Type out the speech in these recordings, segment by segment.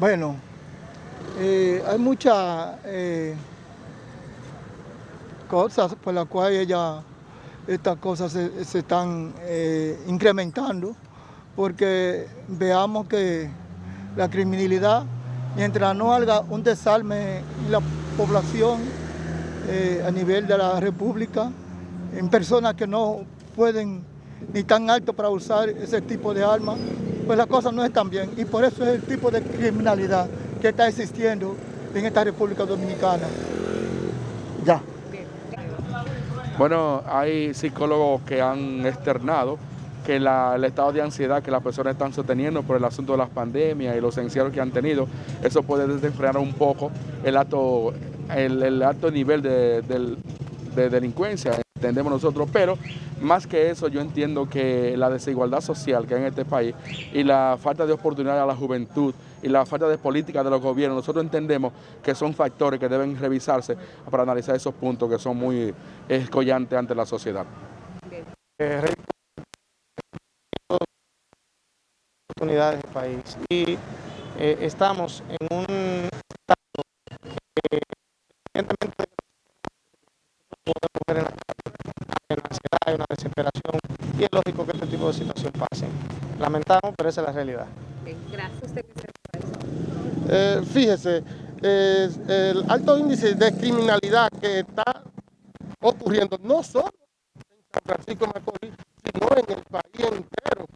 Bueno, eh, hay muchas eh, cosas por las cuales estas cosas se, están eh, incrementando, porque veamos que la criminalidad, mientras no haga un desarme en la población a nivel de la República, en personas que no pueden ni tan alto para usar ese tipo de armas, pues las cosas no están bien. Y por eso es el tipo de criminalidad que está existiendo en esta República Dominicana. Ya. Bueno, hay psicólogos que han externado que la- el estado de ansiedad que las personas están sosteniendo por el asunto de las pandemias y los encierros que han tenido, eso puede desenfrenar un poco el alto, el, el alto nivel de delincuencia, entendemos nosotros, pero más que eso yo entiendo que la desigualdad social que hay en este país y la falta de oportunidad a la juventud y la falta de política de los gobiernos, nosotros entendemos que son factores que deben revisarse para analizar esos puntos que son muy escollantes ante la sociedad. eh, oportunidades del país y eh, estamos en un estado que evidentemente podemos ver en la calle, hay una ansiedad, hay una desesperación y es lógico que este tipo de situación pase. Lamentamos, pero esa es la realidad. Gracias. Eh, fíjese, eh, el alto índice de criminalidad que está ocurriendo no solo en San Francisco de Macorís, sino en el país entero.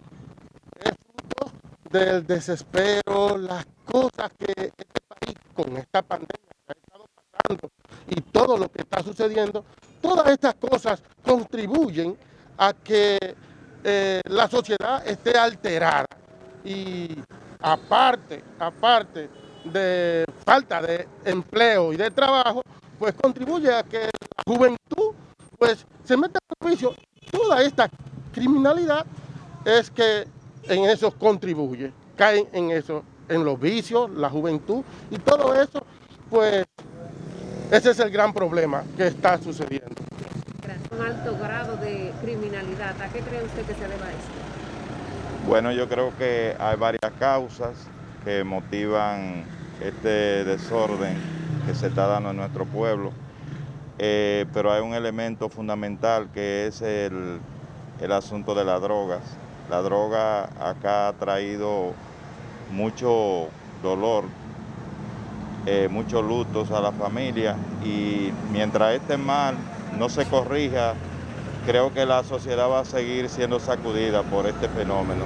Es fruto del desespero, las cosas que este país con esta pandemia ha estado pasando y todo lo que está sucediendo, estas cosas contribuyen a que eh, la sociedad esté alterada. Y aparte, aparte de falta de empleo y de trabajo, pues contribuye a que la juventud pues se meta en juicio. Toda esta criminalidad es que en eso contribuye, caen en eso, en los vicios, la juventud y todo eso, pues ese es el gran problema que está sucediendo. Un alto grado de criminalidad. ¿A qué cree usted que se deba esto? Bueno, yo creo que hay varias causas que motivan este desorden que se está dando en nuestro pueblo, Eh, pero hay un elemento fundamental que es el, el asunto de las drogas. La droga acá ha traído mucho dolor, eh, muchos lutos a la familia y mientras este mal no se corrija, creo que la sociedad va a seguir siendo sacudida por este fenómeno.